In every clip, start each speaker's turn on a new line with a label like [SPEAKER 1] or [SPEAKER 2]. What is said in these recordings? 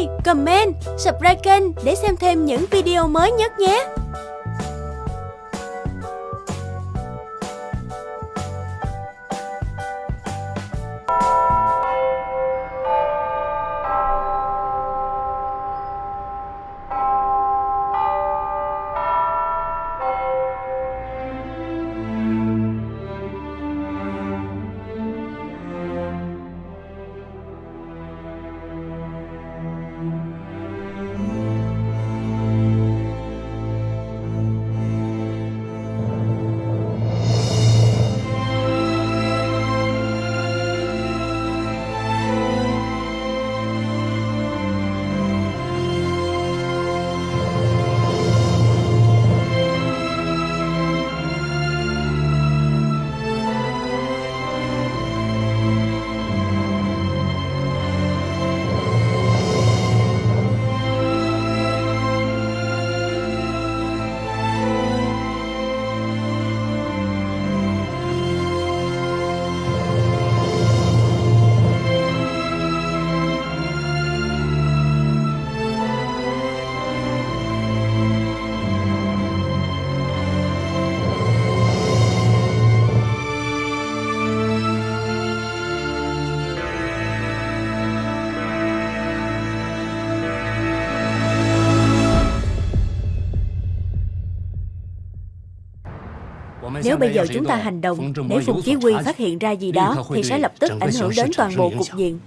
[SPEAKER 1] like, comment, subscribe kênh để xem thêm những video mới nhất nhé. Nếu bây giờ chúng ta hành động để Phùng Chí Quy phát hiện ra gì đó thì sẽ lập tức ảnh hưởng đến toàn bộ cục diện.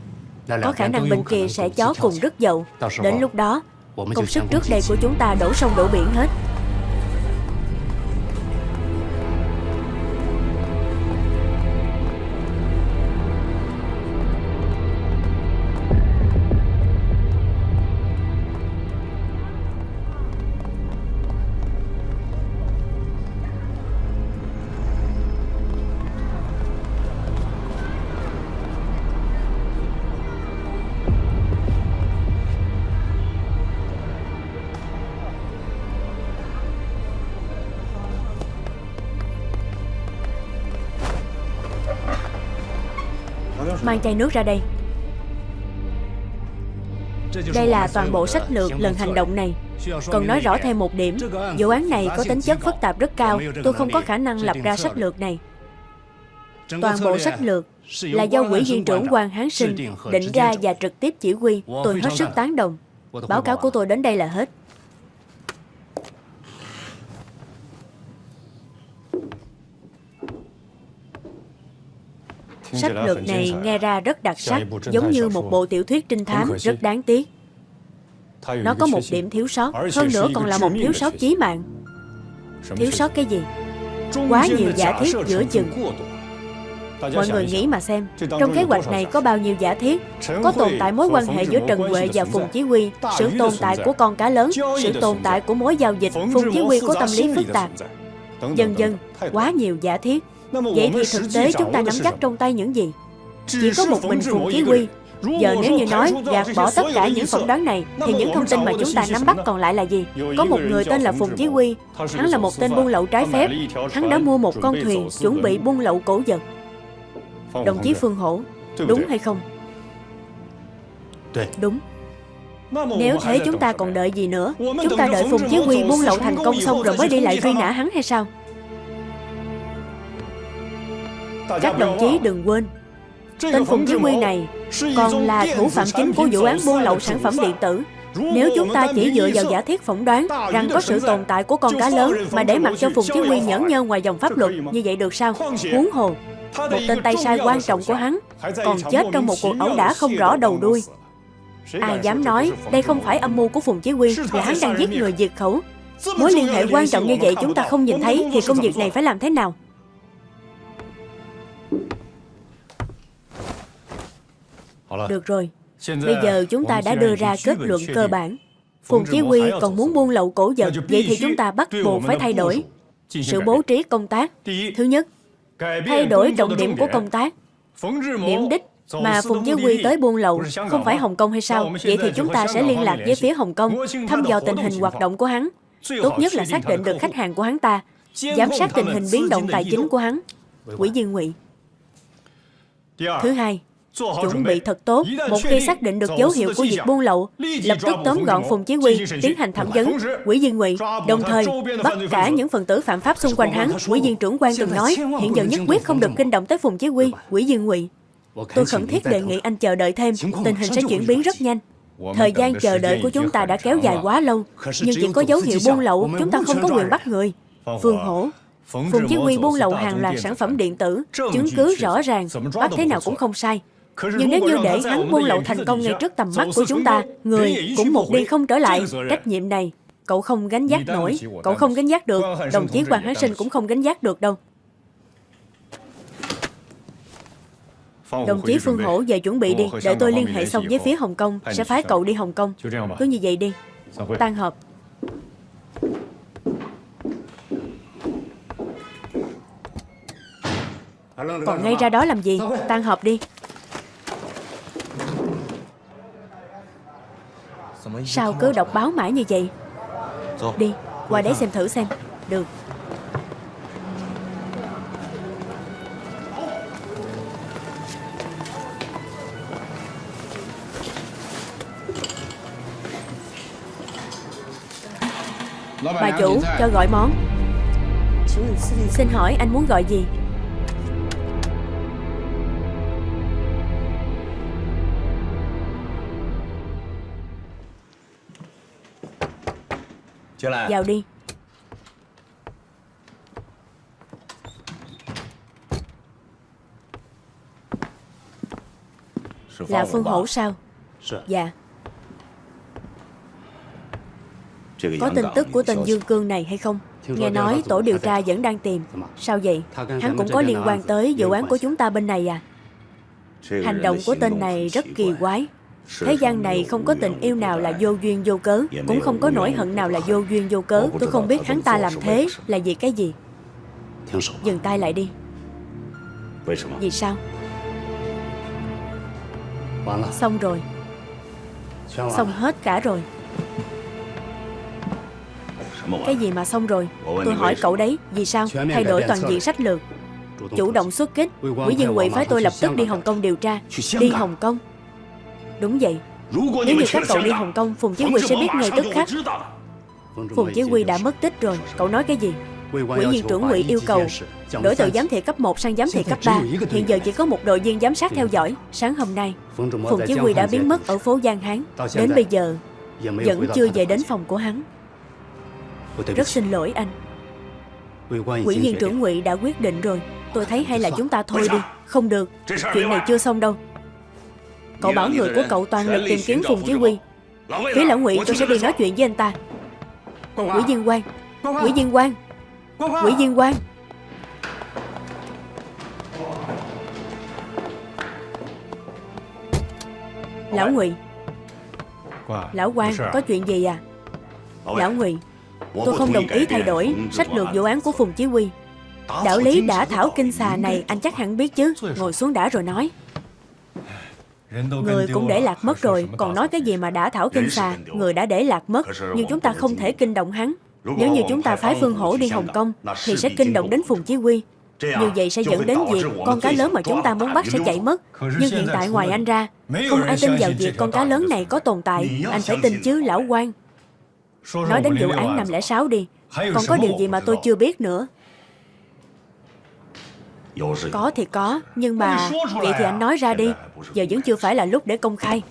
[SPEAKER 1] Có khả năng bên kia sẽ chó cùng rất dậu. Đến lúc đó, công sức trước đây của chúng ta đổ sông đổ biển hết. Mang chai nước ra đây Đây là toàn bộ sách lược lần hành động này Cần nói rõ thêm một điểm, Vụ án này có tính chất phức tạp rất cao Tôi không có khả năng lập ra sách lược này Toàn bộ sách lược là do quỹ viên trưởng quan Hán Sinh định ra và trực tiếp chỉ huy. Tôi hết sức tán đồng. Báo cáo của tôi đến đây là hết. Sách lược này nghe ra rất đặc sắc, giống như một bộ tiểu thuyết trinh thám rất đáng tiếc. Nó có một điểm thiếu sót, hơn nữa còn là một thiếu sót chí mạng. Thiếu sót cái gì? Quá nhiều giả thiết giữa chừng. Mọi người nghĩ mà xem, trong kế hoạch này có bao nhiêu giả thiết, có tồn tại mối quan hệ giữa Trần Huệ và Phùng Chí Quy, sự tồn tại của con cá lớn, sự tồn tại của mối giao dịch, Phùng Chí Quy có tâm lý phức tạp. Dần dần, quá nhiều giả thiết. Vậy thì thực tế chúng ta nắm chắc trong tay những gì? Chỉ có một mình Phùng Chí Quy. Giờ nếu như nói gạt bỏ tất cả những phỏng đoán này Thì những thông tin mà chúng ta nắm bắt còn lại là gì? Có một người tên là Phùng Chí Quy Hắn là một tên buôn lậu trái phép Hắn đã mua một con thuyền chuẩn bị buôn lậu cổ vật Đồng chí Phương Hổ Đúng hay không? Đúng Nếu thế chúng ta còn đợi gì nữa Chúng ta đợi Phùng Chí Quy buôn lậu thành công xong Rồi mới đi lại truy nã hắn. hay sao Các đồng chí đừng quên Tên Phùng Chí Quy này Còn là thủ phạm chính của vụ án buôn lậu sản phẩm điện tử nếu chúng ta chỉ dựa vào giả thiết phỏng đoán rằng có sự tồn tại của con cá lớn mà để mặc cho Phùng Chí Quy nhẫn nhơ ngoài dòng pháp luật như vậy được sao? Huống hồ, một tên tay sai quan trọng của hắn còn chết trong một cuộc ẩu đả không rõ đầu đuôi. Ai dám nói đây không phải âm mưu của Phùng Chí Quy là hắn đang giết người diệt khẩu. Mối liên hệ quan trọng như vậy chúng ta không nhìn thấy thì công việc này phải làm thế nào? Được rồi, bây giờ chúng ta đã đưa ra kết luận cơ bản. Phùng Chí Quy còn muốn buôn lậu cổ vật, vậy thì chúng ta bắt buộc phải thay đổi sự bố trí công tác. Thứ nhất, thay đổi trọng điểm của công tác. Điểm đích mà Phùng Chí Quy tới buôn lậu không phải Hồng Kông hay sao? Vậy thì chúng ta sẽ liên lạc với phía Hồng Kông, thăm dò tình hình hoạt động của hắn. Tốt nhất là xác định được khách hàng của hắn ta, giám sát tình hình biến động tài chính của hắn. Quỹ viên ngụy. Thứ hai, Chuẩn bị thật tốt, một khi xác định được dấu hiệu của việc buôn lậu, lập tức tóm gọn Phùng Chí Quy, tiến hành thẩm vấn, quỷ viên ngụy, đồng thời bắt cả những phần tử phạm pháp xung quanh hắn. Quỷ viên trưởng quan từng nói, hiện giờ nhất quyết không được kinh động tới Phùng Chí Quy, quỷ viên ngụy. Tôi khẩn thiết đề nghị anh chờ đợi thêm, tình hình sẽ chuyển biến rất nhanh. Thời gian chờ đợi của chúng ta đã kéo dài quá lâu, nhưng chỉ có dấu hiệu buôn lậu, chúng ta không có quyền bắt người. Phương Hổ, Phùng Chí Quy buôn lậu hàng loạt sản phẩm điện tử, chứng cứ rõ ràng, bắt thế nào cũng không sai. Nhưng nếu như để hắn buôn lậu thành công ngay trước tầm mắt của chúng ta, người cũng một đi không trở lại, trách nhiệm này cậu không gánh giác nổi, cậu không gánh giác được, đồng chí Hoàng Hán Sinh cũng không gánh giác được đâu. Đồng chí Phương Hổ về chuẩn bị đi, để tôi liên hệ xong với phía Hồng Kông, sẽ phái cậu đi Hồng Kông. Cứ như vậy đi. Tan họp. Còn ngay ra đó làm gì? Tan họp đi. Sao cứ đọc báo mãi như vậy? Đi, qua đấy xem thử xem. Được. Bà chủ, cho gọi món. Xin hỏi anh muốn gọi gì Vào đi. Là Phương Hổ sao? Dạ. Có tin tức của tên Dương Cương này hay không? Nghe nói tổ điều tra vẫn đang tìm. Sao vậy? Hắn cũng có liên quan tới vụ án của chúng ta bên này à. Hành động của tên này rất kỳ quái Thế gian này không có tình yêu nào là vô duyên vô cớ Cũng không có nỗi hận nào là vô duyên vô cớ. Tôi không biết hắn ta làm thế là vì cái gì? Dừng tay lại đi. Vì sao? Xong rồi. Xong hết cả rồi. Cái gì mà xong rồi? Tôi hỏi cậu đấy Vì sao? Thay đổi toàn diện sách lược. Chủ động xuất kích. Quỹ viên quỵ phái tôi lập tức đi Hồng Kông điều tra. Đi Hồng Kông Đúng vậy. Nếu như các cậu đi Hồng Kông Phùng Chí Quy sẽ biết ngay tức khắc. Phùng Chí Quy đã mất tích rồi. Cậu nói cái gì? Quỹ viên trưởng ngụy yêu cầu Đổi từ giám thị cấp 1 sang giám thị cấp 3 Hiện giờ chỉ có một đội viên giám sát theo dõi. Sáng hôm nay Phùng Chí Quy đã biến mất ở phố Giang Hán. Đến bây giờ Vẫn chưa về đến phòng của hắn. Rất xin lỗi anh. Quỹ viên trưởng ngụy đã quyết định rồi. Tôi thấy hay là chúng ta thôi đi. Không được. Chuyện này chưa xong đâu Cậu bảo người của cậu toàn lực tìm kiếm Phùng Chí Quy. Phía lão ngụy tôi sẽ đi nói chuyện với anh ta. Quỷ viên quan Quỷ viên quan Quỷ viên quan Lão ngụy. Lão quan có chuyện gì à? Lão ngụy Tôi không đồng ý thay đổi sách lược vụ án của Phùng Chí Quy. Đạo lý đã thảo kinh xà này anh chắc hẳn biết chứ. Ngồi xuống đã rồi nói Người cũng để lạc mất rồi Còn nói cái gì mà đã thảo kinh xà Người đã để lạc mất Nhưng chúng ta không thể kinh động hắn. Nếu như chúng ta phái Phương Hổ đi Hồng Kông Thì sẽ kinh động đến Phùng Chí Quy. Như vậy sẽ dẫn đến việc Con cá lớn mà chúng ta muốn bắt sẽ chạy mất. Nhưng hiện tại ngoài anh ra Không ai tin vào việc con cá lớn này có tồn tại. Anh phải tin chứ lão quan. Nói đến vụ án 506 đi Còn có điều gì mà tôi chưa biết nữa có thì có, nhưng mà Vậy thì anh nói ra đi. Giờ vẫn chưa phải là lúc để công khai.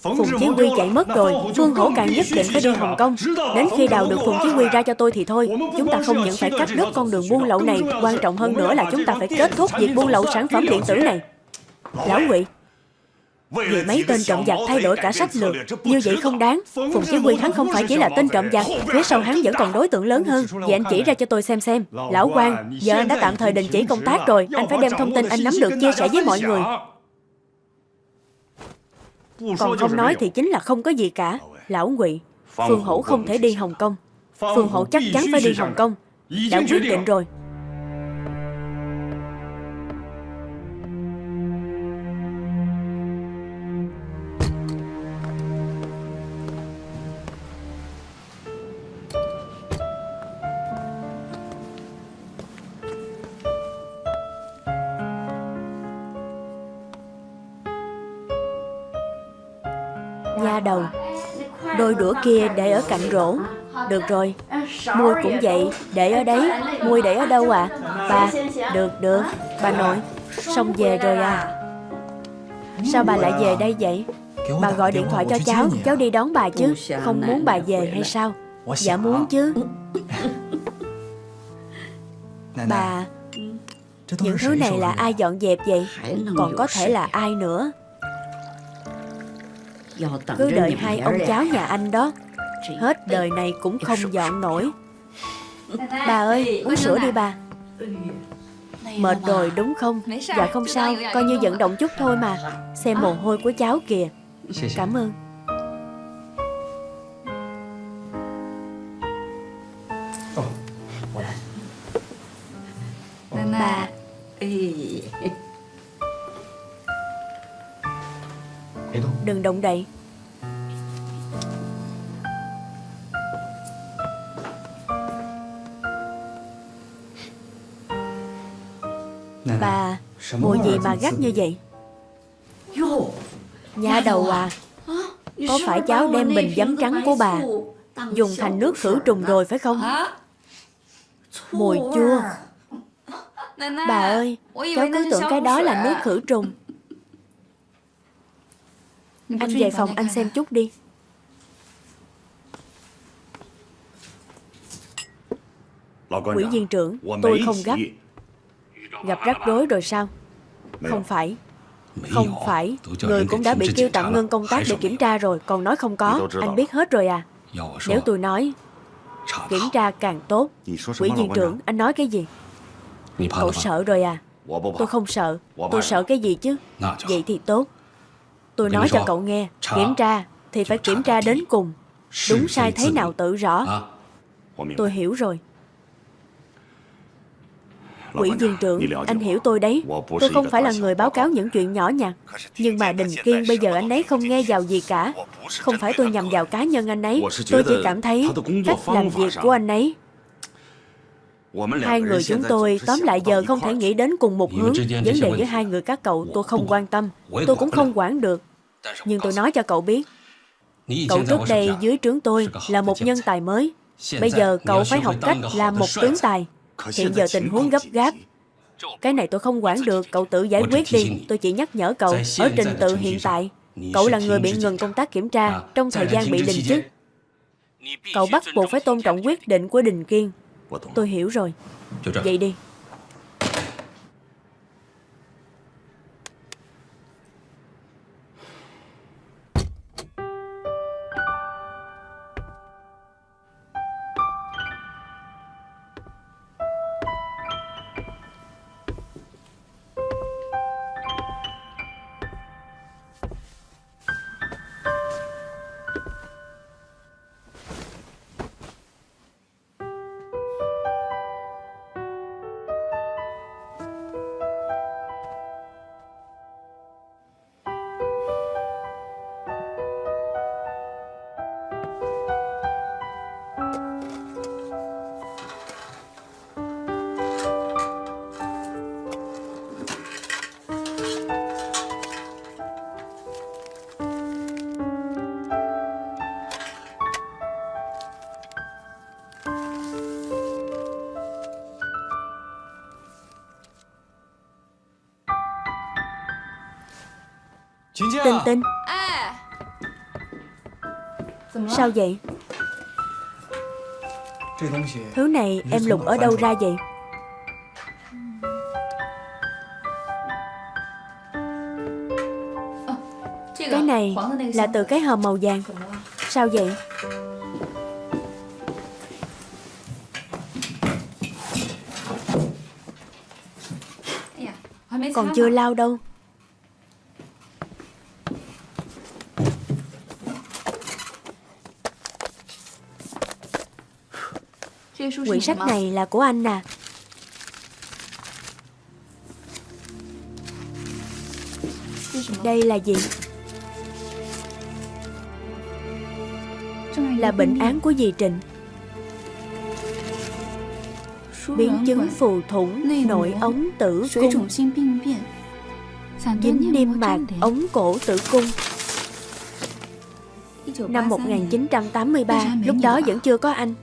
[SPEAKER 1] Phùng Chí Quy chạy mất rồi Phương Hổ càng nhất định phải đi Hồng Kông. Đến khi đào được Phùng Chí Quy ra cho tôi thì thôi. Chúng ta không những phải cắt đứt con đường buôn lậu này. Quan trọng hơn nữa là chúng ta phải kết thúc việc buôn lậu sản phẩm điện tử này. Lão Ngụy vì mấy tên trộm giặc thay đổi cả sách lược. Như vậy không đáng. Phùng Chí Quy hắn không phải chỉ là tên trộm giặc. Phía sau hắn vẫn còn đối tượng lớn hơn. Vậy anh chỉ ra cho tôi xem xem. Lão quan, giờ anh đã tạm thời đình chỉ công tác rồi. Anh phải đem thông tin anh nắm được chia sẻ với mọi người. Còn không nói thì chính là không có gì cả. Lão Ngụy Phương Hổ không thể đi Hồng Kông. Phương Hổ chắc chắn phải đi Hồng Kông. Đã quyết định rồi đầu Đôi đũa kia để ở cạnh rổ. Được rồi, Môi cũng vậy. Để ở đấy, Môi để ở đâu à Bà Được được. Bà nội. Xong về rồi à. Sao bà lại về đây vậy? Bà gọi điện thoại cho cháu. Cháu đi đón bà chứ. Không muốn bà về hay sao? Dạ muốn chứ. Bà, Những thứ này là ai dọn dẹp vậy? Còn có thể là ai nữa? Cứ đợi hai ông cháu nhà anh đó. Hết đời này cũng không dọn nổi. Bà ơi uống sữa đi bà Mệt rồi đúng không? Dạ không sao Coi như vận động chút thôi mà. Xem mồ hôi của cháu kìa. Cảm ơn Đừng động đậy. Bà Mùi gì mà gắt như vậy? Nhà đầu à. Có phải cháu đem bình giấm trắng của bà Dùng thành nước khử trùng rồi phải không? Mùi chua. Bà ơi Cháu cứ tưởng cái đó là nước khử trùng Anh về phòng anh xem chút đi. Quỹ viên trưởng Tôi không gấp. Gặp rắc rối rồi sao? Không phải. Không phải. Người cũng đã bị kêu tạm ngưng công tác để kiểm tra rồi. Còn nói không có Anh biết hết rồi à. Nếu tôi nói Kiểm tra càng tốt Quỹ viên trưởng Anh nói cái gì? Cậu sợ rồi à. Tôi không sợ. Tôi sợ cái gì chứ? Vậy thì tốt Tôi nói cho cậu nghe Kiểm tra Thì phải kiểm tra đến cùng. Đúng sai thế nào tự rõ? Tôi hiểu rồi. Quỹ viên trưởng, anh hiểu tôi đấy. Tôi không phải là người báo cáo những chuyện nhỏ nhặt Nhưng mà Đình Kiên bây giờ anh ấy không nghe vào gì cả. Không phải tôi nhầm vào cá nhân anh ấy. Tôi chỉ cảm thấy cách làm việc của anh ấy. Hai người chúng tôi tóm lại giờ không thể nghĩ đến cùng một hướng. Vấn đề với hai người các cậu tôi không quan tâm. Tôi cũng không quản được Nhưng tôi nói cho cậu biết Cậu trước đây dưới trướng tôi là một nhân tài mới. Bây giờ cậu phải học cách làm một tướng tài. Hiện giờ tình huống gấp gáp. Cái này tôi không quản được Cậu tự giải quyết đi. Tôi chỉ nhắc nhở cậu Ở trình tự hiện tại. Cậu là người bị ngừng công tác kiểm tra Trong thời gian bị đình chức Cậu bắt buộc phải tôn trọng quyết định của Đình Kiên. Tôi hiểu rồi. Vậy đi Tinh Tinh Sao vậy? Thứ này em lục ở đâu ra vậy? Cái này là từ cái hòm màu vàng. Sao vậy? Còn chưa lau đâu Quyển sách này là của anh à. Đây là gì? Là bệnh án của dì Trịnh. Biến chứng phù thủng nội ống tử cung. Dính niêm mạc ống cổ tử cung. Năm 1983, lúc đó vẫn chưa có anh.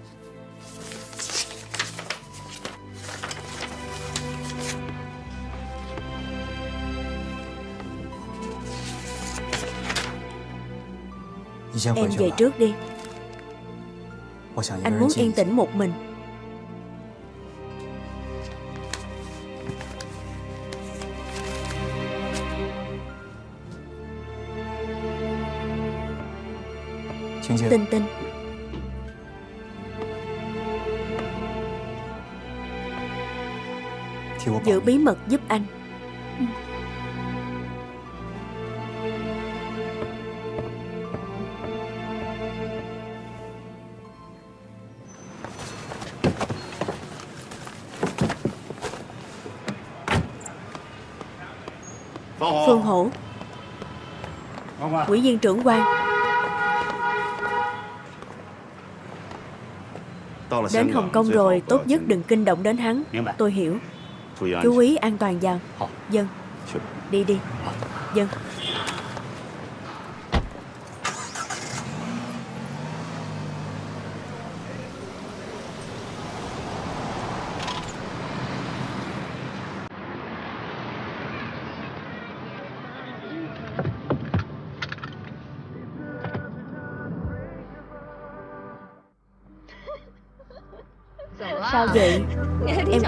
[SPEAKER 1] Em về trước đi. Anh muốn yên tĩnh một mình. Tinh tinh Giữ bí mật giúp anh Quỹ viên trưởng quan. Đến Hồng Kông rồi Tốt nhất đừng kinh động đến hắn. Tôi hiểu. Chú ý an toàn vào. Dân. Đi đi. Dân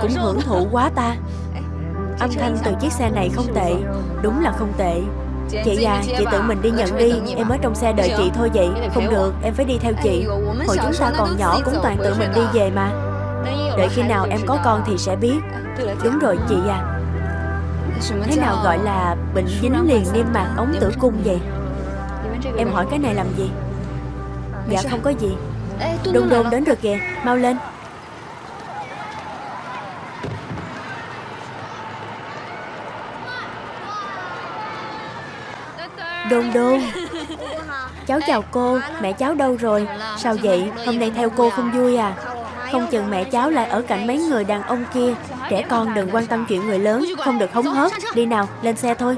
[SPEAKER 1] cũng hưởng thụ quá ta. Âm thanh từ chiếc xe này không tệ. Đúng là không tệ. Chị à, chị tự mình đi nhận đi. Em ở trong xe đợi chị thôi vậy. Không được, em phải đi theo chị. Hồi chúng ta còn nhỏ cũng toàn tự mình đi về mà. Đợi khi nào em có con thì sẽ biết. Đúng rồi chị à. Thế nào gọi là bệnh dính liền niêm mạc ống tử cung vậy? Em hỏi cái này làm gì? Dạ không có gì. Đôn đôn đến rồi kìa. Mau lên. Đôn đôn. Cháu chào cô. Mẹ cháu đâu rồi? Sao vậy? Hôm nay theo cô không vui à? Không chừng mẹ cháu lại ở cạnh mấy người đàn ông kia. Trẻ con đừng quan tâm chuyện người lớn. Không được hống hớt. Đi nào lên xe thôi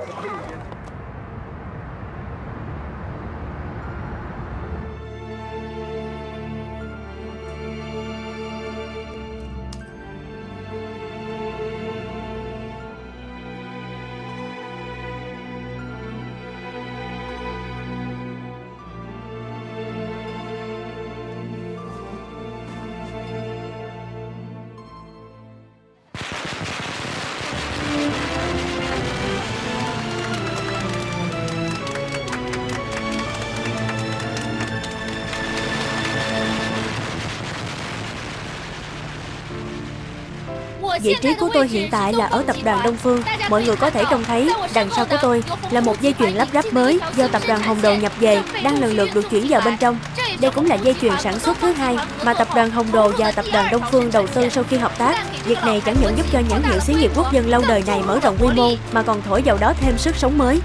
[SPEAKER 1] Vị trí của tôi hiện tại là ở tập đoàn Đông Phương. Mọi người có thể trông thấy Đằng sau của tôi là một dây chuyền lắp ráp mới Do tập đoàn Hồng Đồ nhập về, Đang lần lượt được chuyển vào bên trong. Đây cũng là dây chuyền sản xuất thứ hai Mà tập đoàn Hồng Đồ và tập đoàn Đông Phương đầu tư sau khi hợp tác. Việc này chẳng những giúp cho nhãn hiệu xí nghiệp quốc dân lâu đời này mở rộng quy mô, Mà còn thổi vào đó thêm sức sống mới.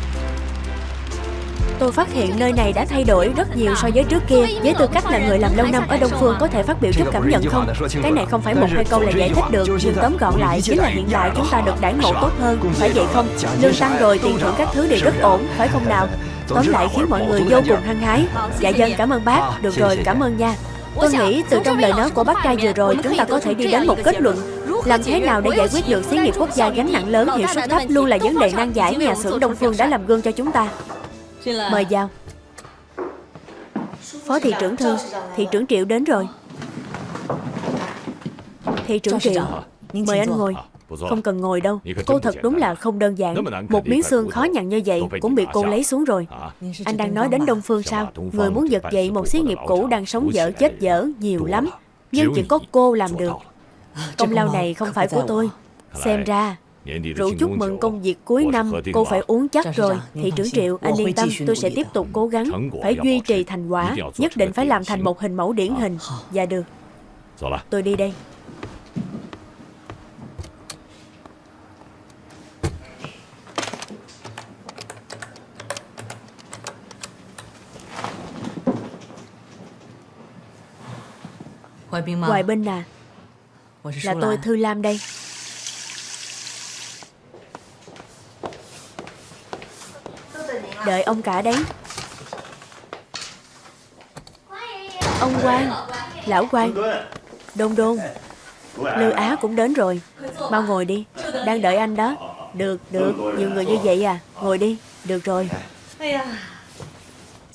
[SPEAKER 1] Tôi phát hiện nơi này đã thay đổi rất nhiều so với trước kia Với tư cách là người làm lâu năm ở Đông Phương có thể phát biểu chút cảm nhận không? Cái này không phải một hai câu là giải thích được Nhưng tóm gọn lại chính là hiện tại chúng ta được đãi ngộ tốt hơn Phải vậy không? Lương tăng rồi, tiền thưởng các thứ đều rất ổn, phải không nào? Tóm lại khiến mọi người vô cùng hăng hái Dạ dân cảm ơn bác, được rồi cảm ơn nha Tôi nghĩ từ trong lời nói của bác trai vừa rồi chúng ta có thể đi đến một kết luận làm thế nào để giải quyết được xí nghiệp quốc gia gánh nặng lớn hiệu suất thấp luôn là vấn đề nan giải nhà xưởng Đông Phương đã làm gương cho chúng ta. Mời vào. Phó thị trưởng Thư. Thị trưởng Triệu đến rồi. Thị trưởng Triệu Mời anh ngồi. Không cần ngồi đâu. Cô thật đúng là không đơn giản. Một miếng xương khó nhằn như vậy Cũng bị cô lấy xuống rồi. Anh đang nói đến Đông Phương sao? Người muốn giật dậy một xí nghiệp cũ Đang sống dở chết dở nhiều lắm. Nhưng chỉ có cô làm được. Công lao này không phải của tôi. Xem ra Rượu chúc mừng công việc cuối năm Cô phải uống chắc rồi. Thị trưởng Triệu anh yên tâm tôi sẽ tiếp tục cố gắng. Phải duy trì thành quả Nhất định phải làm thành một hình mẫu điển hình. Dạ được. Tôi đi đây. Hoài Binh à? Là tôi Thư Lam đây Đợi ông cả đấy. Ông quan Lão quan Đôn đôn. Lư Á cũng đến rồi. Mau ngồi đi. Đang đợi anh đó. Được, được. Nhiều người như vậy à. Ngồi đi. Được rồi.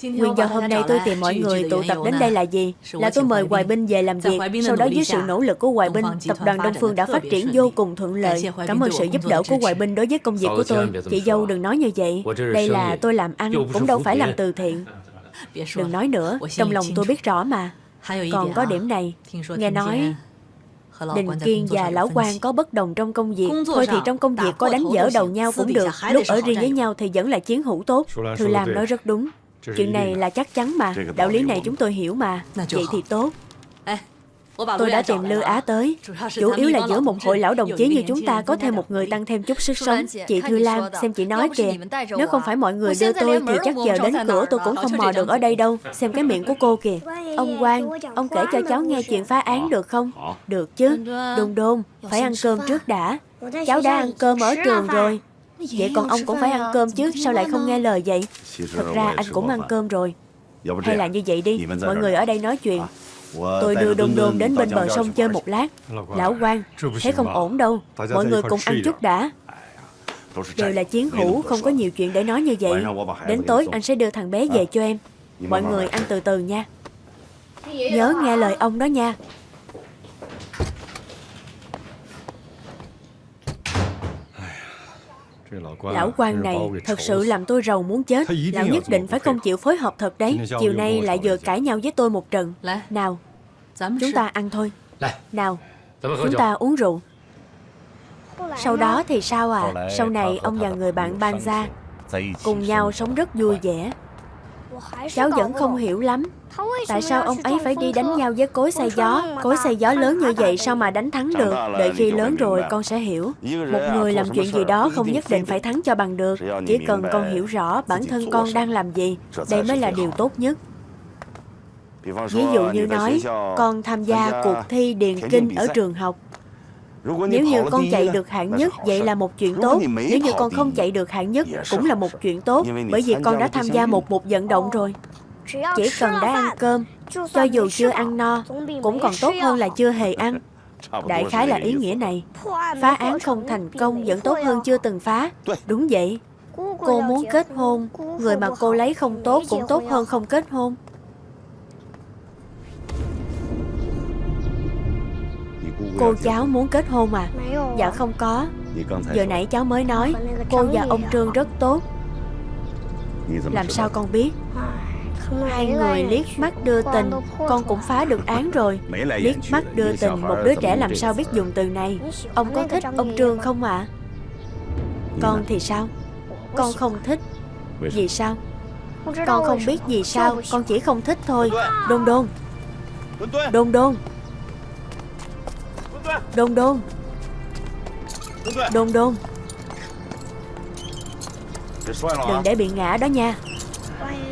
[SPEAKER 1] Nguyên do hôm nay tôi tìm mọi người tụ tập đến đây là gì? Là tôi mời Hoài Binh về làm việc. Sau đó dưới sự nỗ lực của Hoài Binh, tập đoàn Đông Phương đã phát triển vô cùng thuận lợi. Cảm ơn sự giúp đỡ của Hoài Binh đối với công việc của tôi. Chị dâu đừng nói như vậy. Đây là tôi làm ăn, cũng đâu phải làm từ thiện. Đừng nói nữa, trong lòng tôi biết rõ mà. Còn có điểm này, nghe nói Đình Kiên và Lão quan có bất đồng trong công việc Thôi thì trong công việc có đánh dở đầu nhau cũng được Lúc ở riêng với nhau thì vẫn là chiến hữu tốt Thư Lam nói rất đúng Chuyện này là chắc chắn mà. Đạo lý này chúng tôi hiểu mà. Vậy thì tốt. Tôi đã tìm Lư Á tới. Chủ yếu là giữa một hội lão đồng chí như chúng ta Có thêm một người tăng thêm chút sức sống. Chị Thư Lam xem chị nói kìa. Nếu không phải mọi người đưa tôi Thì chắc giờ đến cửa tôi cũng không mò được ở đây đâu. Xem cái miệng của cô kìa. Ông Quang Ông kể cho cháu nghe chuyện phá án được không? Được chứ. Đôn đôn Phải ăn cơm trước đã. Cháu đã ăn cơm ở trường rồi Vậy còn ông cũng phải ăn cơm chứ Sao lại không nghe lời vậy? Thật ra anh cũng ăn cơm rồi. Hay là như vậy đi. Mọi người ở đây nói chuyện. Tôi đưa đôn đôn đến bên bờ sông chơi một lát. Lão quan Thế không ổn đâu. Mọi người cùng ăn chút đã. Đều là chiến hữu Không có nhiều chuyện để nói như vậy. Đến tối anh sẽ đưa thằng bé về cho em. Mọi người ăn từ từ nha. Nhớ nghe lời ông đó nha Lão quan này thật sự làm tôi rầu muốn chết. Lão nhất định phải không chịu phối hợp thật đấy. Chiều nay lại vừa cãi nhau với tôi một trận. Nào Chúng ta ăn thôi. Nào Chúng ta uống rượu. Sau đó thì sao à? Sau này ông và người bạn ban ra Cùng nhau sống rất vui vẻ. Cháu vẫn không hiểu lắm Tại sao ông ấy phải đi đánh nhau với cối xay gió? Cối xay gió lớn như vậy sao mà đánh thắng được? Đợi khi lớn rồi con sẽ hiểu. Một người làm chuyện gì đó không nhất định phải thắng cho bằng được. Chỉ cần con hiểu rõ bản thân con đang làm gì Đây mới là điều tốt nhất. Ví dụ như nói Con tham gia cuộc thi điền kinh ở trường học. Nếu như con chạy được hạng nhất, vậy là một chuyện tốt. Nếu như con không chạy được hạng nhất, cũng là một chuyện tốt. Bởi vì con đã tham gia một một vận động rồi. Chỉ cần đã ăn cơm, cho dù chưa ăn no, cũng còn tốt hơn là chưa hề ăn. Đại khái là ý nghĩa này. Phá án không thành công vẫn tốt hơn chưa từng phá. Đúng vậy. Cô muốn kết hôn, người mà cô lấy không tốt cũng tốt hơn không kết hôn. Cô cháu muốn kết hôn à Dạ không? có。Giờ nãy cháu mới nói Cô và ông Trương rất tốt。Làm sao con biết Hai người liếc mắt đưa tình Con cũng phá được án rồi. Liếc mắt đưa tình Một đứa trẻ làm sao biết dùng từ này? Ông có thích ông Trương không ạ? À? Con thì sao? Con không thích. Vì sao? Con không biết vì sao Con chỉ không thích thôi. Đôn đôn! Đôn đôn! Đôn đôn! Đôn đôn! Đừng để bị ngã đó nha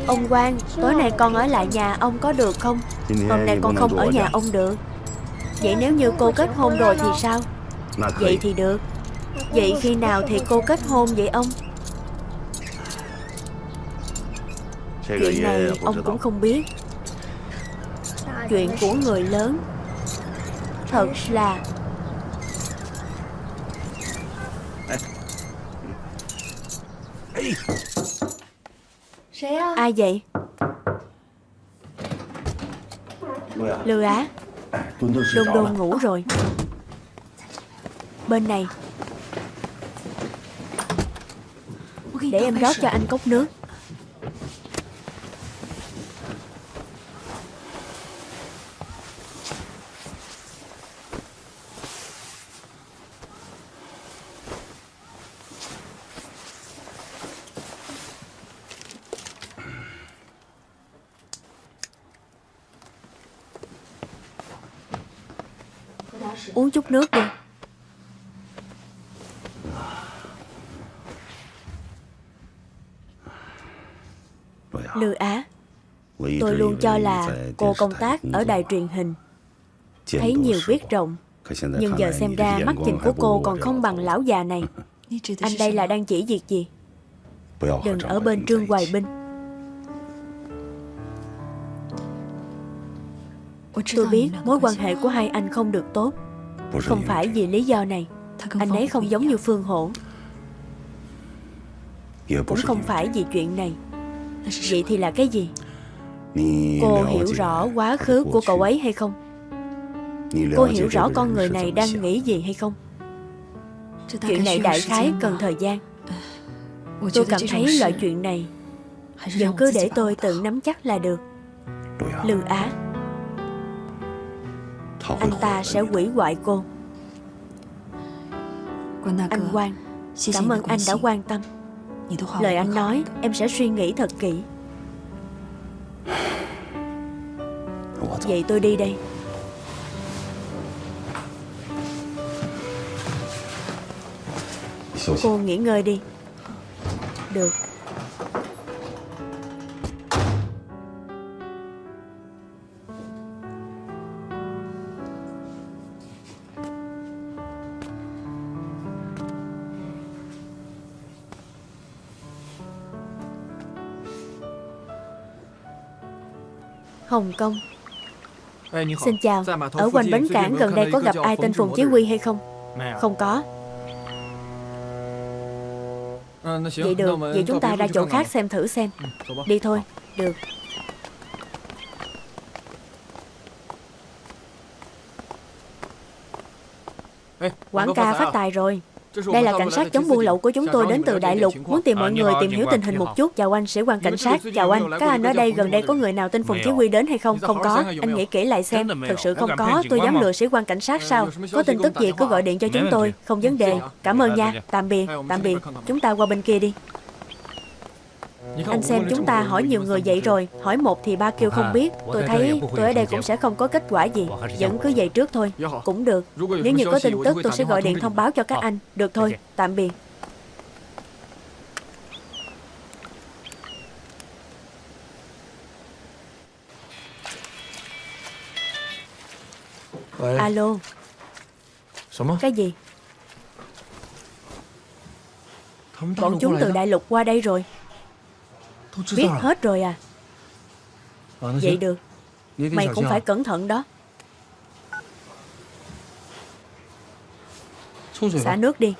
[SPEAKER 1] Ông Quang Tối nay con ở lại nhà ông có được không? Hôm nay con không ở nhà ông được. Vậy nếu như cô kết hôn rồi thì sao? Vậy thì được. Vậy khi nào thì cô kết hôn vậy ông? Chuyện này ông cũng không biết. Chuyện của người lớn. Thật là Ai vậy? Lừa á. Đôn đôn ngủ rồi. Bên này. Để em rót cho anh cốc nước Uống chút nước đi Lư Á Tôi luôn cho là cô công tác ở đài truyền hình Thấy nhiều biết rộng. Nhưng giờ xem ra mắt nhìn của cô còn không bằng lão già này. Anh đây là đang chỉ việc gì? Đừng ở bên Trương Hoài Binh Tôi biết mối quan hệ của hai anh không được tốt. Không phải vì lý do này. Anh ấy không giống như Phương Hổ. Cũng không phải vì chuyện này. Vậy thì là cái gì Cô hiểu rõ quá khứ của cậu ấy hay không? Cô hiểu rõ con người này đang nghĩ gì hay không? Chuyện này đại khái cần thời gian. Tôi cảm thấy loại chuyện này Vẫn cứ để tôi tự nắm chắc là được. Lương Á. Anh ta sẽ quỷ hoại cô. Anh Quang Cảm ơn anh đã quan tâm. Lời anh nói em sẽ suy nghĩ thật kỹ Vậy tôi đi đây. Cô nghỉ ngơi đi. Được. Hồng Kông Xin chào. Ở quanh bến cảng gần đây có gặp ai tên Phùng Chí Quy hay không? Không có. Vậy được. Vậy chúng ta ra chỗ khác xem thử xem. Đi thôi. Được. Quảng ca phát tài rồi đây là cảnh sát chống buôn lậu của chúng tôi đến từ Đại Lục. Muốn tìm mọi người tìm hiểu tình hình một chút Chào anh, sĩ quan cảnh sát Chào anh, các anh ở đây gần đây có người nào tên Phùng Chí Quy đến hay không? Không có, anh nghĩ kỹ lại xem. Thực sự không có, tôi dám lừa sĩ quan cảnh sát sao? Có tin tức gì cứ gọi điện cho chúng tôi. Không vấn đề, cảm ơn nha. Tạm biệt, tạm biệt. Chúng ta qua bên kia đi anh xem chúng ta hỏi nhiều người vậy rồi Hỏi một thì ba kêu không biết. Tôi thấy tôi ở đây cũng sẽ không có kết quả gì. Vẫn cứ vậy trước thôi. Cũng được. Nếu như có tin tức tôi sẽ gọi điện thông báo cho các anh. Được thôi, tạm biệt. Alo. Cái gì? Bọn chúng từ đại lục qua đây rồi Biết hết rồi à? Vậy được. Mày cũng phải cẩn thận đó. Xả nước đi.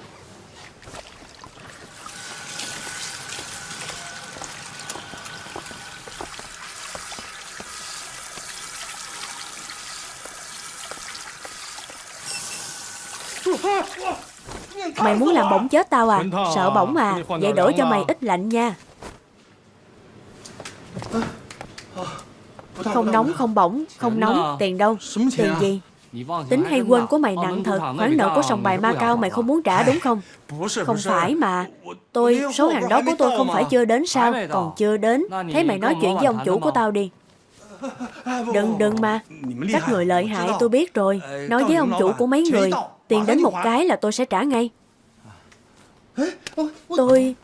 [SPEAKER 1] Mày muốn làm bỏng chết tao à? Sợ bỏng à? Vậy đổi cho mày ít lạnh nha Không nóng không bỏng Không nóng tiền đâu Tiền gì? Tính hay quên của mày nặng thật Khoản nợ của sòng bài ma cao mày không muốn trả đúng không? Không phải mà Tôi số hàng đó của tôi không phải chưa đến sao Còn chưa đến. Thế mày nói chuyện với ông chủ của tao đi. Đừng đừng mà. Các người lợi hại tôi biết rồi. Nói với ông chủ của mấy người Tiền đến một cái là tôi sẽ trả ngay. Tôi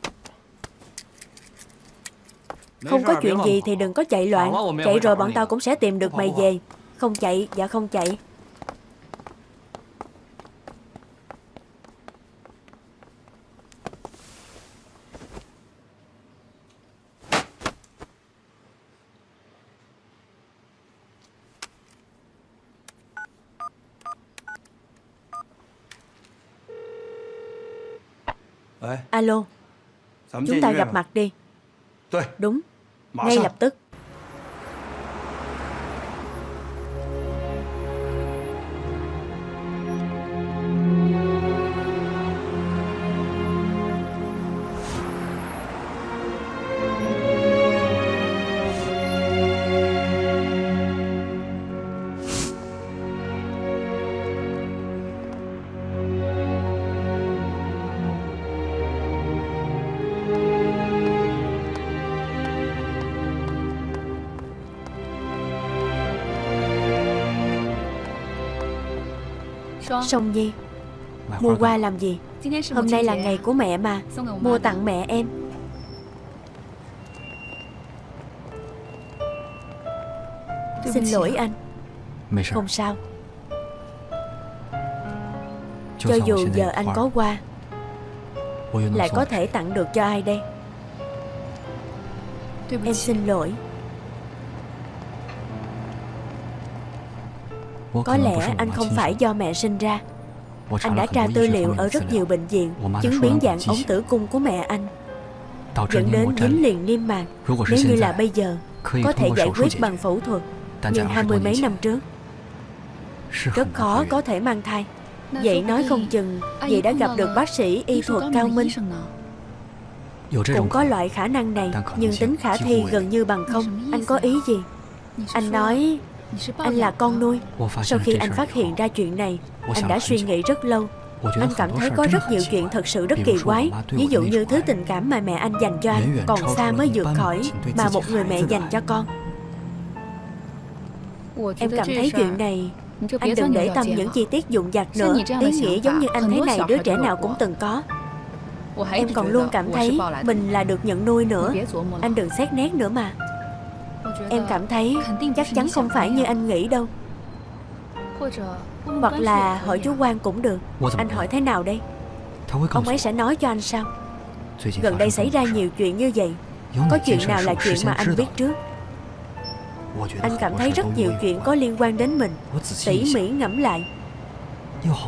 [SPEAKER 1] không có chuyện gì thì đừng có chạy loạn. Chạy rồi bọn tao cũng sẽ tìm được mày về. Không chạy, dạ không chạy. Alo. Chúng ta gặp mặt đi. Đúng ngay lập tức Song Nhi. Mua hoa làm gì? Hôm nay là ngày của mẹ mà. Mua tặng mẹ em. Xin lỗi anh. Không sao. Cho dù giờ anh có hoa Lại có thể tặng được cho ai đây? Em xin lỗi
[SPEAKER 2] Có lẽ anh không phải do mẹ sinh ra. Anh đã tra tư liệu ở rất nhiều bệnh viện Chứng biến dạng ống tử cung của mẹ anh. Dẫn đến dính liền niêm mạc. Nếu như là bây giờ Có thể giải quyết bằng phẫu thuật Nhưng hai mươi mấy năm trước. Rất khó có thể mang thai. Vậy nói không chừng Vậy đã gặp được bác sĩ y thuật cao minh. Cũng có loại khả năng này Nhưng tính khả thi gần như bằng không. Anh có ý gì? Anh nói Anh là con nuôi. Sau khi anh phát hiện ra chuyện này Anh đã suy nghĩ rất lâu. Anh cảm thấy có rất nhiều chuyện thật sự rất kỳ quái. Ví dụ như thứ tình cảm mà mẹ anh dành cho anh Còn xa mới vượt khỏi Mà một người mẹ dành cho con. Em cảm thấy chuyện này. Anh đừng để tâm những chi tiết dụng dặt nữa. Ý nghĩa giống như anh thế này đứa trẻ nào cũng từng có. Em còn luôn cảm thấy Mình là được nhận nuôi nữa. Anh đừng xét nét nữa mà Em cảm thấy chắc chắn không phải như anh nghĩ đâu. Hoặc là hỏi chú quan cũng được. Anh hỏi thế nào đây? Ông ấy sẽ nói cho anh sao? Gần đây xảy ra nhiều chuyện như vậy. Có chuyện nào là chuyện mà anh biết trước? Anh cảm thấy rất nhiều chuyện có liên quan đến mình. Tỉ mỉ ngẫm lại.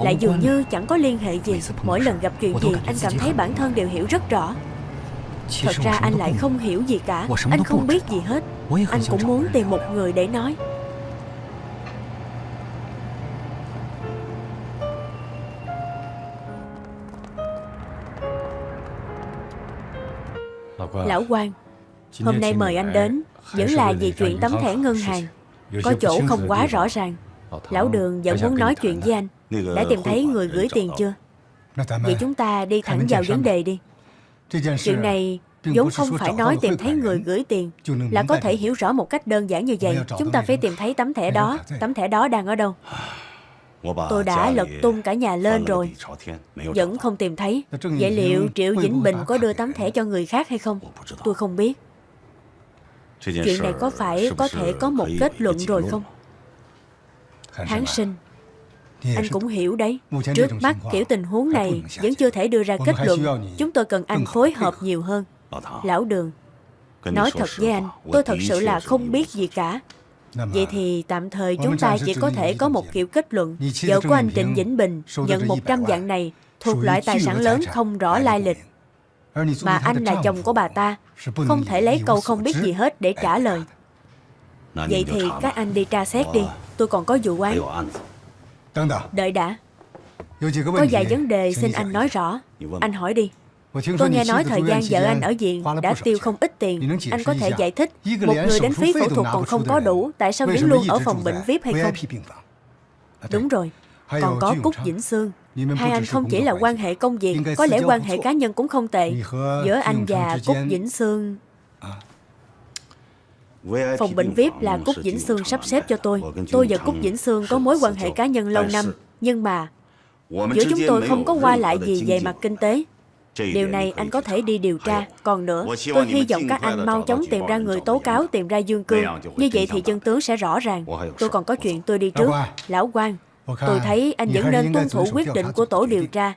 [SPEAKER 2] Lại dường như chẳng có liên hệ gì. Mỗi lần gặp chuyện gì Anh cảm thấy bản thân đều hiểu rất rõ. Thật ra anh lại không hiểu gì cả. Anh không biết gì hết Anh cũng muốn tìm một người để nói. Lão quan Hôm nay mời anh đến Vẫn là vì chuyện tấm thẻ ngân hàng. Có chỗ không quá rõ ràng. Lão đường vẫn muốn nói chuyện với anh. Đã tìm thấy người gửi tiền chưa? Vậy chúng ta đi thẳng vào vấn đề đi. Chuyện này vốn không phải nói tìm thấy người gửi tiền Là có thể hiểu rõ một cách đơn giản như vậy. Chúng ta phải tìm thấy tấm thẻ đó. Tấm thẻ đó đang ở đâu? Tôi đã lật tung cả nhà lên rồi. Vẫn không tìm thấy. Vậy liệu Triệu Vĩnh Bình có đưa tấm thẻ cho người khác hay không? Tôi không biết. Chuyện này có phải có thể có một kết luận rồi không? Hán sinh. Anh cũng hiểu đấy. Trước mắt kiểu tình huống này Vẫn chưa thể đưa ra kết luận. Chúng tôi cần anh phối hợp nhiều hơn Lão Đường Nói thật với anh Tôi thật sự là không biết gì cả. Vậy thì tạm thời chúng ta chỉ có thể có một kiểu kết luận. Vợ của anh Trịnh Vĩnh Bình nhận 100 vạn này thuộc loại tài sản lớn không rõ lai lịch. Mà anh là chồng của bà ta Không thể lấy câu không biết gì hết để trả lời. Vậy thì các anh đi tra xét đi Tôi còn có vụ án. Đợi. Đã. Có vài vấn đề xin anh nói rõ. Anh hỏi đi Tôi nghe nói thời gian vợ anh ở viện đã tiêu không ít tiền. Anh có thể giải thích một người đến phí phẫu thuật còn không có đủ, tại sao vẫn luôn ở phòng bệnh VIP hay không? Đúng rồi, còn có Cúc Vĩnh Sương. Hai anh không chỉ là quan hệ công việc, có lẽ quan hệ cá nhân cũng không tệ. Giữa anh và Cúc Vĩnh Sương... Phòng bệnh VIP là Cúc Vĩnh Sương sắp xếp cho tôi. Tôi và Cúc Vĩnh Sương có mối quan hệ cá nhân lâu năm. Nhưng mà, giữa chúng tôi không có qua lại gì về mặt kinh tế. Điều này anh có thể đi điều tra. Còn nữa, tôi hy vọng các anh mau chóng tìm ra người tố cáo Tìm ra Dương Cương. Như vậy thì chân tướng sẽ rõ ràng. Tôi còn có chuyện tôi đi trước. Lão quan Tôi thấy anh vẫn nên tuân thủ quyết định của tổ điều tra.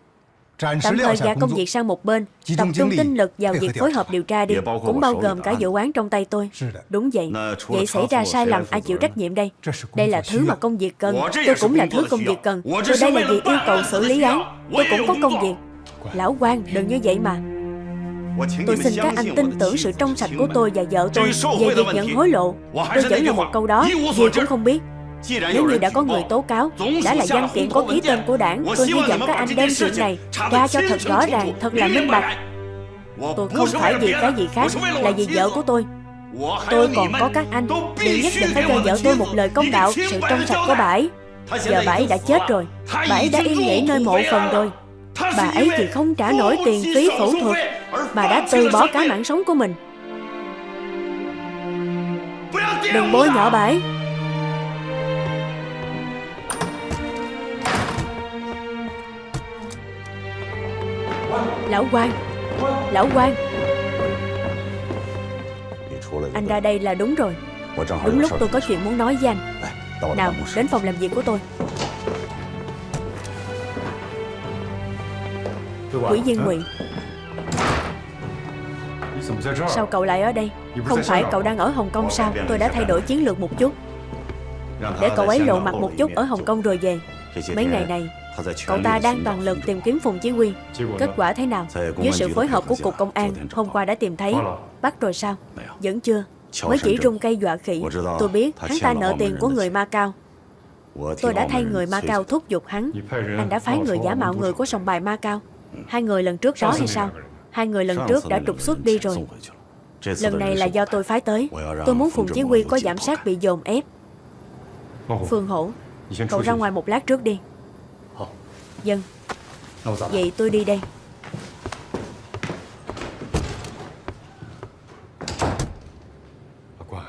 [SPEAKER 2] Tạm thời gạt công việc sang một bên Tập trung tinh lực vào việc phối hợp điều tra đi. Cũng bao gồm cả vụ án trong tay tôi. Đúng vậy. Vậy xảy ra sai lầm ai chịu trách nhiệm đây. Đây là thứ mà công việc cần Tôi cũng là thứ công việc cần Tôi đây là việc yêu cầu xử lý án Tôi cũng có công việc Lão quan đừng như vậy mà. Tôi xin các anh tin tưởng sự trong sạch của tôi và vợ tôi Về việc nhận hối lộ. Tôi vẫn là một câu đó. Gì cũng không biết Nếu như đã có người tố cáo Đã là văn kiện có ký tên của đảng Tôi hy vọng các anh đem chuyện này Ra cho thật rõ ràng, thật là minh bạch. Tôi không phải vì cái gì khác Là vì vợ của tôi. Tôi còn có các anh. Đều nhất định phải cho vợ tôi một lời công đạo Sự trong sạch của bà ấy Giờ bà ấy đã chết rồi Bà ấy đã yên nghỉ nơi mộ phần rồi Bà ấy chỉ không trả nổi tiền phí phẫu thuật Bà đã từ bỏ cả mạng sống của mình. Đừng bôi nhọ bà ấy. Lão quan Lão quan. Anh ra đây là đúng rồi. Đúng lúc tôi có chuyện muốn nói với anh. Nào đến phòng làm việc của tôi Quỷ viên ngụy Sao cậu lại ở đây? Không phải cậu đang ở Hồng Kông sao? Tôi đã thay đổi chiến lược một chút.
[SPEAKER 3] Để cậu ấy lộ mặt một chút ở Hồng Kông rồi về. Mấy ngày này Cậu ta đang toàn lực tìm kiếm Phùng Chí Quy. Kết quả thế nào? Dưới sự phối hợp của Cục Công an Hôm qua đã tìm thấy. Bắt rồi sao? Vẫn chưa. Mới chỉ rung cây dọa khỉ. Tôi biết hắn ta nợ tiền của người Ma Cao Tôi đã thay người Ma Cao thúc giục hắn. Anh đã phái người giả mạo người của sòng bài Ma Cao Hai người lần trước đó hay sao? Hai người lần trước đã trục xuất đi rồi. Lần này là do tôi phái tới. Tôi muốn Phùng Chí Quy có giảm sát bị dồn ép. Phương Hổ Cậu ra ngoài một lát trước đi. Dân. Vậy tôi đi đây.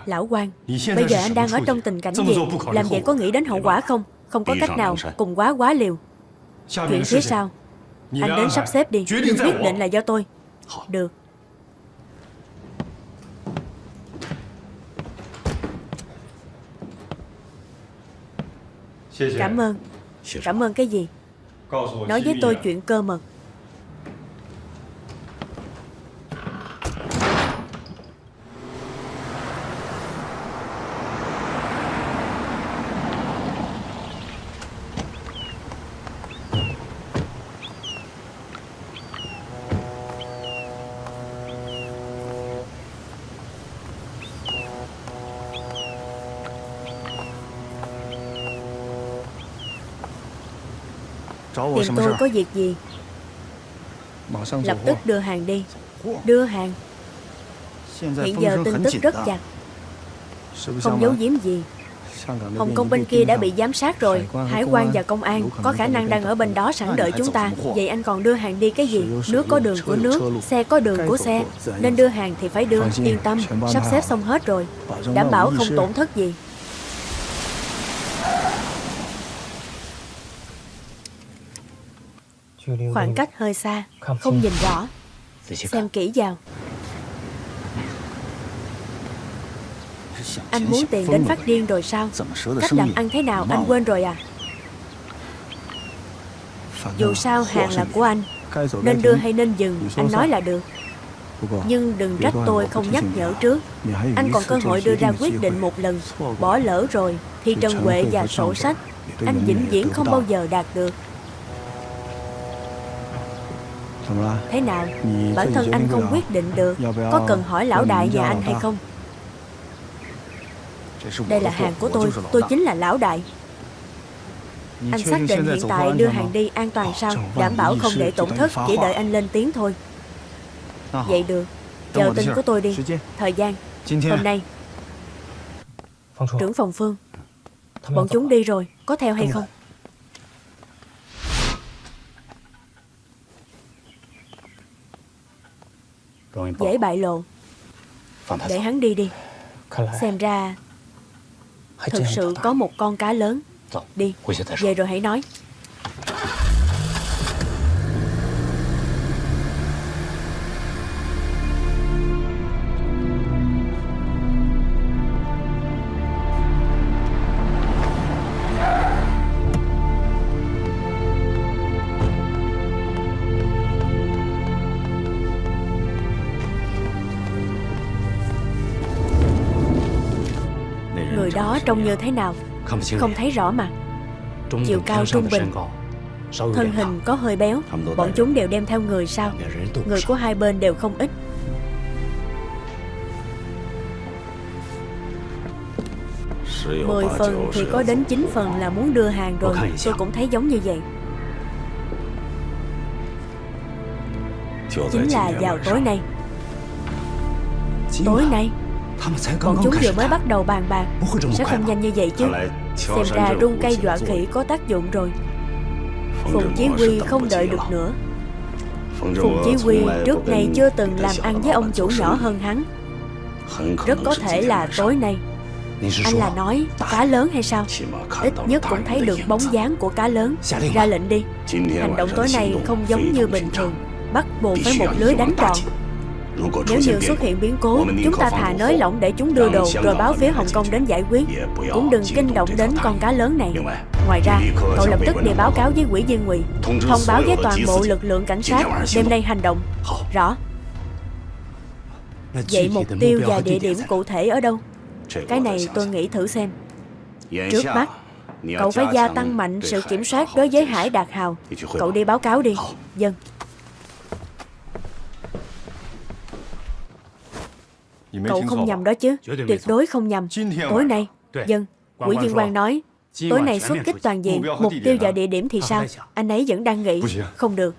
[SPEAKER 3] Lão quan Bây giờ anh đang ở trong tình cảnh gì? Làm vậy có nghĩ đến hậu quả không? Không có cách nào Cùng quá quá liều. Chuyện phía sau Anh đến sắp xếp đi. Quyết định là do tôi. Được. Cảm ơn. Cảm ơn cái gì? Nói với tôi chuyện cơ mật Tìm tôi có việc gì? Lập tức đưa hàng đi. Đưa hàng. Hiện giờ tin tức rất chặt Không giấu giếm gì. Hồng Kông bên kia đã bị giám sát rồi. Hải quan và công an Có khả năng đang ở bên đó sẵn đợi chúng ta. Vậy anh còn đưa hàng đi cái gì? Nước có đường của nước Xe có đường của xe. Nên đưa hàng thì phải đưa. Yên tâm Sắp xếp xong hết rồi. Đảm bảo không tổn thất gì Khoảng cách hơi xa Không nhìn rõ. Xem kỹ vào. Anh muốn tiền đến phát điên rồi sao? Cách làm ăn thế nào anh quên rồi à? Dù sao hàng là của anh Nên đưa hay nên dừng Anh nói là được. Nhưng đừng trách tôi không nhắc nhở trước. Anh còn cơ hội đưa ra quyết định một lần Bỏ lỡ rồi. Thì Trần Huệ và sổ sách. Anh vĩnh viễn không bao giờ đạt được Thế nào? Bản thân anh không quyết định được. Có cần hỏi lão đại nhà anh hay không? Đây là hàng của tôi. Tôi chính là lão đại. Anh xác định hiện tại đưa hàng đi an toàn sao? Đảm bảo không để tổn thất Chỉ đợi anh lên tiếng thôi. Vậy được. Chờ tin của tôi đi. Thời gian. Hôm nay. Trưởng phòng Phương. Bọn chúng đi rồi. Có theo hay không Dễ bại lộ. Để hắn đi đi. Xem ra Thực sự có một con cá lớn. Đi. Về rồi hãy nói trông như thế nào? Không thấy rõ mà. Chiều cao trung bình. Thân hình có hơi béo. Bọn chúng đều đem theo người sao? Người của hai bên đều không ít. Mười phần thì có đến 9 phần là muốn đưa hàng rồi. Tôi cũng thấy giống như vậy. Chính là vào tối nay. Tối nay Bọn chúng vừa mới bắt đầu bàn bạc. Sẽ không nhanh như vậy chứ. Xem ra rung cây dọa khỉ có tác dụng rồi. Phùng Chí Quy không đợi được nữa. Phùng Chí Quy trước nay chưa từng làm ăn với ông chủ nhỏ hơn hắn. Rất có thể là tối nay. Anh là nói cá lớn hay sao? Ít nhất cũng thấy được bóng dáng của cá lớn. Ra lệnh đi. Hành động tối nay không giống như bình thường. Bắt buộc phải một lưới đánh tròn nếu như xuất hiện biến cố Chúng ta thà nới lỏng để chúng đưa đồ Rồi báo phía Hồng Kông đến giải quyết. Cũng đừng kinh động đến con cá lớn này. Ngoài ra Cậu lập tức đi báo cáo với quỹ viên ngụy Thông báo với toàn bộ lực lượng cảnh sát Đêm nay hành động. Rõ. Vậy mục tiêu và địa điểm cụ thể ở đâu? Cái này tôi nghĩ thử xem. Trước mắt Cậu phải gia tăng mạnh sự kiểm soát đối với Hải Đạt Hào. Cậu đi báo cáo đi. Dân Cậu không nhầm đó chứ. Tuyệt đối không nhầm. Tối nay Dân Quỹ viên quan nói Tối nay xuất kích toàn diện Mục tiêu và địa điểm thì sao? Anh ấy vẫn đang nghĩ Không được.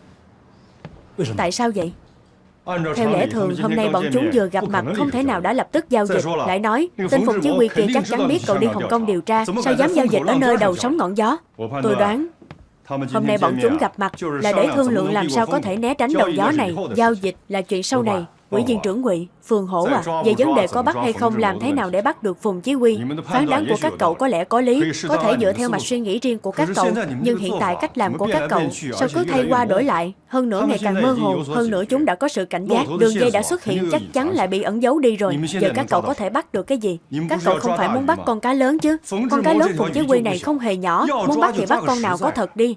[SPEAKER 3] Tại sao vậy? Theo lẽ thường, hôm nay bọn chúng vừa gặp mặt không thể nào đã lập tức giao dịch. Lại nói, tên Phùng Chí Quy kia chắc chắn biết cậu đi Hồng Kông điều tra, sao dám giao dịch ở nơi đầu sóng ngọn gió. Tôi đoán, hôm nay bọn chúng gặp mặt là để thương lượng làm sao có thể né tránh đầu gió này. Giao dịch là chuyện sau này. Ủy viên trưởng quỹ, Phường Hổ à, về vấn đề có bắt hay không làm thế nào để bắt được Phùng Chí Quy, phán đoán của các cậu có lẽ có lý, có thể dựa theo mạch suy nghĩ riêng của các cậu, nhưng hiện tại cách làm của các cậu sao cứ thay qua đổi lại, hơn nữa ngày càng mơ hồ, hơn nữa chúng đã có sự cảnh giác, đường dây đã xuất hiện chắc chắn lại bị ẩn giấu đi rồi, giờ các cậu có thể bắt được cái gì? Các cậu không phải muốn bắt con cá lớn chứ? Con cá lớn Phùng Chí Quy này không hề nhỏ, muốn bắt thì bắt con nào có thật đi.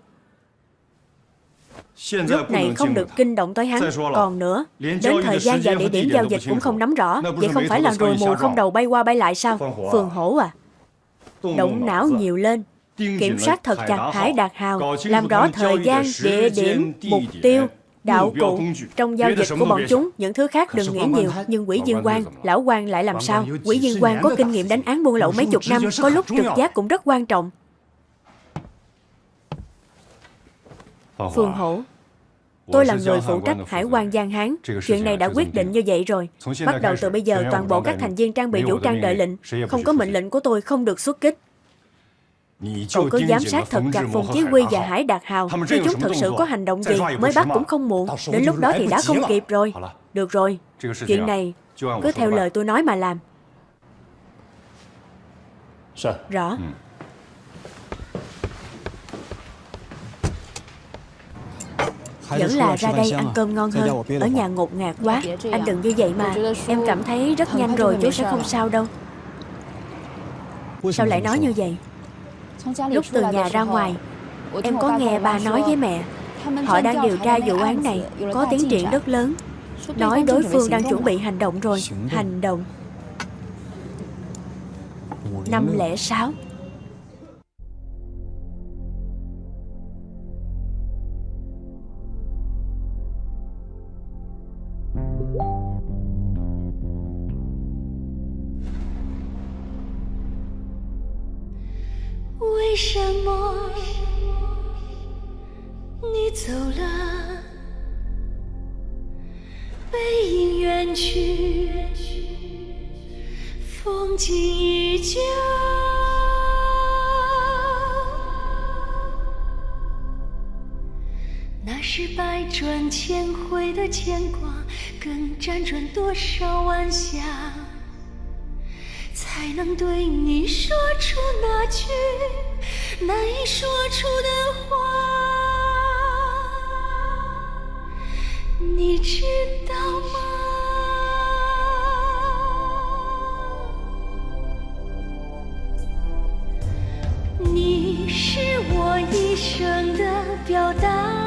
[SPEAKER 3] Lúc này không được kinh động tới hắn. Còn nữa Đến thời gian và địa điểm giao dịch cũng không nắm rõ. Vậy không phải là rùi mù không đầu bay qua bay lại sao? Phường hổ à. Động não nhiều lên. Kiểm soát thật chặt Hải Đạt Hào. Làm rõ thời gian, địa điểm, mục tiêu đạo cụ trong giao dịch của bọn chúng. Những thứ khác đừng nghĩ nhiều. nhưng quỹ viên quan lão quan lại làm sao? Quỹ viên quan có kinh nghiệm đánh án buôn lậu mấy chục năm có lúc trực giác cũng rất quan trọng Phương Hổ Tôi là người phụ trách Hải quan Giang Hán. Chuyện này đã quyết định như vậy rồi. Bắt đầu từ bây giờ, toàn bộ các thành viên trang bị vũ trang đợi lệnh. Không có mệnh lệnh của tôi không được xuất kích. Cậu cứ giám sát thật chặt Phùng Chí Quy và Hải Đạt Hào. Khi chúng thực sự có hành động gì, mới bắt cũng không muộn. Đến lúc đó thì đã không kịp rồi. Được rồi, chuyện này cứ theo lời tôi nói mà làm. Rõ. Vẫn là ra đây ăn cơm ngon hơn Ở nhà ngột ngạt quá. Anh đừng như vậy mà Em cảm thấy rất nhanh rồi chú sẽ không sao đâu. Sao lại nói như vậy? Lúc từ nhà ra ngoài Em có nghe bà nói với mẹ. Họ đang điều tra vụ án này Có tiến triển rất lớn. Nói đối phương đang chuẩn bị hành động rồi. Hành động. 506的牵挂，更辗转多少晚霞。才能对你说出那句难以说出的话，你知道吗？你是我一生的表达。